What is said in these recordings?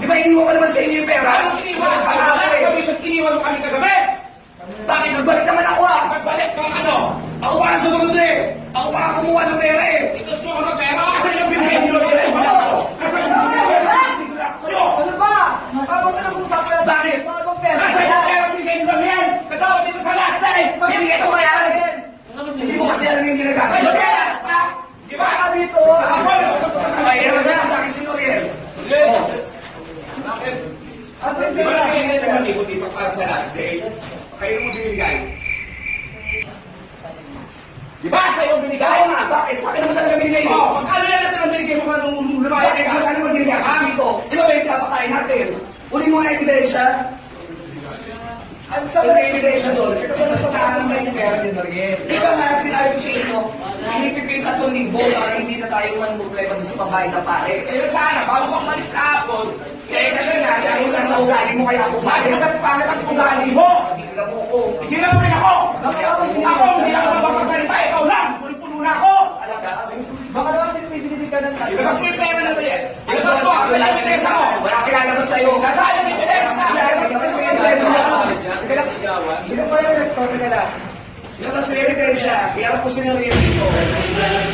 Di ba iniwan ko naman sa inyo yung pera? Anong iniwan? Ang pangalan eh. Commission, iniwan mo kami kagabi. Bakit? Nagbalik naman ako ah. Nagbalik ka ano? Ako para sumunod eh. Ako para kumuha ng pera eh. Ito sumunod ng pera? Kasi yung binigay mo ng pera. Kasi yung binigay mo ng pera. Ano ba? Habang talagang usapin na bakit? Kasi yung pera binigay mo kami yan. Katawa dito sa last time. Magbigay ko kaya rin. Hindi mo kasi alam yung ginagawa. Kasi yan! Di ba? Dito! Ako! Ay, ano na? Sa akin si Noriel. Oh. Wala kayo na naman ibu-tipo para sa last day. Kayo mo binigay. Di ba sa iyo binigay? Oo nga, bakit? Sa akin naman talaga binigay mo. Oh, magkano na natin ang binigay mo kung lumaya? Bakit? Magkano mo binigay sa akin ko? Ba yung pinapakain natin? Uli mo ang ebidensya. Ano sa mga ebidensya doon? Ito ba sa mga naman yung pera din, Norgel? Di ba nga sinabi ko sa inyo, hinipipin tatlong linggo para hindi na tayo man mumpleto sa pabayad na pare. Eh, sana, bago ka umalis na ako, ugali mo kaya pumayag. Sa pangit ang ugali mo! Hindi na mo ko. Hindi na rin ako! Ako, hindi na ako magpapasalita, ikaw lang! Puno-puno na ako! Alaga, Baka naman binili ka ng Ilabas mo yung pera na ba yan? Ilabas mo! Saan yung ebidensya mo? Wala kinalaman sa'yo. Nasaan yung ebidensya? Ilabas mo yung ebidensya. Hindi pa yan nagtote ka lang. Ilabas mo yung ebidensya. Iarap ko sila ng dito. Eh,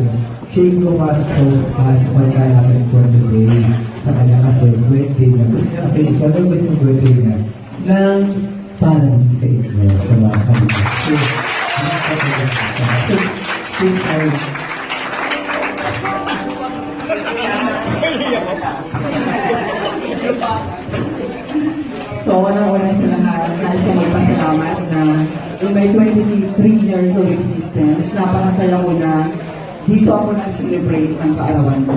pa sa pagkaya natin for the day sa kanya kasi birthday na kasi celebrate yung birthday na ng parang sa inyo sa mga kanya. So, since I So, una-una sa lahat, nais ko magpasalamat na in my 23 years of existence, napakasaya ko na dito ako nag-celebrate ang kaarawan ko.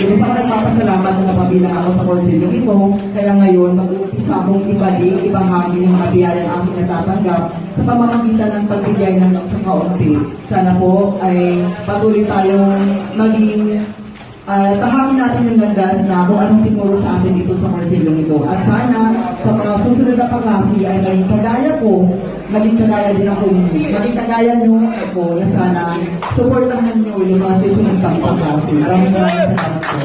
Yung isa ko nagpapasalamat na napabilang ako sa korsilyong ito, kaya ngayon mag-uumpisa akong ibalik, ibahagi ng mga biyayang aking natatanggap sa pamamagitan ng pagbigay ng kaunti. Sana po ay patuloy tayong maging uh, tahakin natin yung landas na kung anong tinuro sa atin dito sa Marcelo ito. At sana sa mga susunod na pangasi ay maging kagaya ko, maging kagaya din ako ninyo, maging kagaya nyo ako na sana supportahan nyo yung mga susunod pang pangasi. Maraming maraming salamat po.